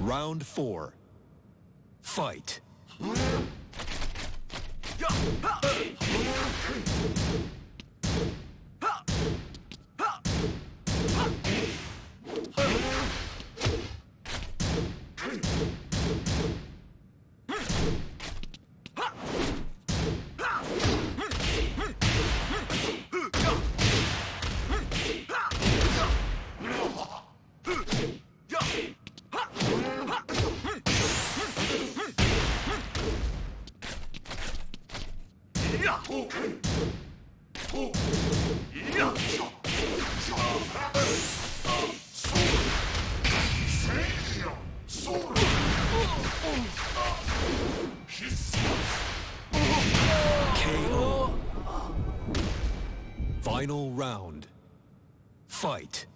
Round four. Fight. Final round. Fight.